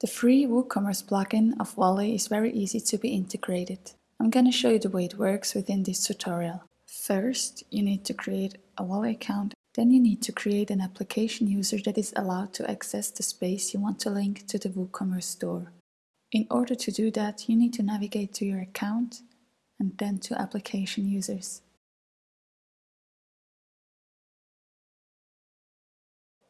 The free WooCommerce plugin of wallee is very easy to be integrated. I'm gonna show you the way it works within this tutorial. First, you need to create a wallee account. Then you need to create an application user that is allowed to access the space you want to link to the WooCommerce store. In order to do that, you need to navigate to your account and then to application users.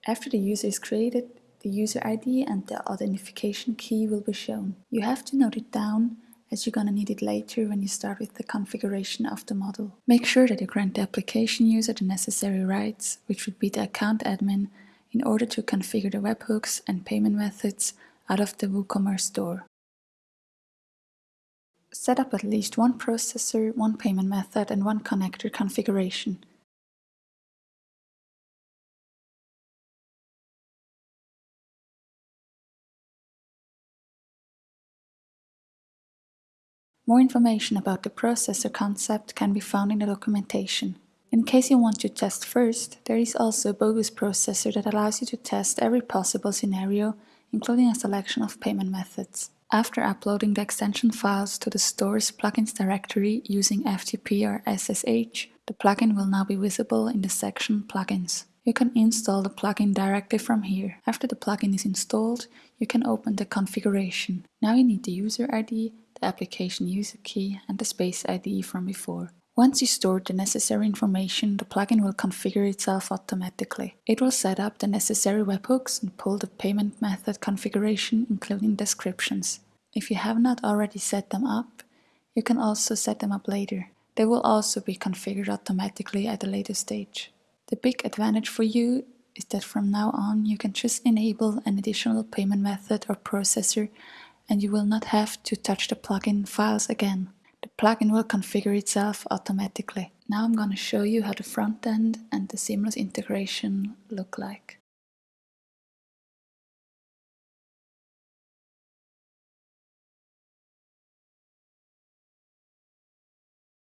After the user is created, the user ID and the authentication key will be shown. You have to note it down as you're gonna need it later when you start with the configuration of the model. Make sure that you grant the application user the necessary rights, which would be the account admin, in order to configure the webhooks and payment methods out of the WooCommerce store. Set up at least one processor, one payment method and one connector configuration. More information about the processor concept can be found in the documentation. In case you want to test first, there is also a bogus processor that allows you to test every possible scenario, including a selection of payment methods. After uploading the extension files to the store's plugins directory using FTP or SSH, the plugin will now be visible in the section Plugins. You can install the plugin directly from here. After the plugin is installed, you can open the configuration. Now you need the user ID, the application user key and the space ID from before. Once you store the necessary information, the plugin will configure itself automatically. It will set up the necessary webhooks and pull the payment method configuration, including descriptions. If you have not already set them up, you can also set them up later. They will also be configured automatically at a later stage. The big advantage for you is that from now on you can just enable an additional payment method or processor and you will not have to touch the plugin files again. The plugin will configure itself automatically. Now I'm going to show you how the front end and the seamless integration look like.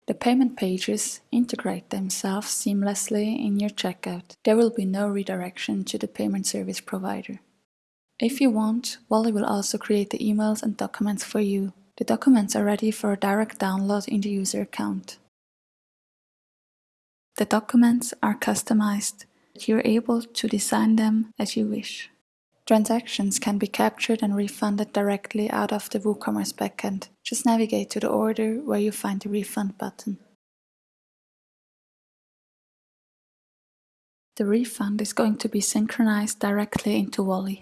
The payment pages integrate themselves seamlessly in your checkout. There will be no redirection to the payment service provider. If you want, wallee will also create the emails and documents for you. The documents are ready for a direct download in the user account. The documents are customized, you're able to design them as you wish. Transactions can be captured and refunded directly out of the WooCommerce backend. Just navigate to the order where you find the refund button. The refund is going to be synchronized directly into wallee.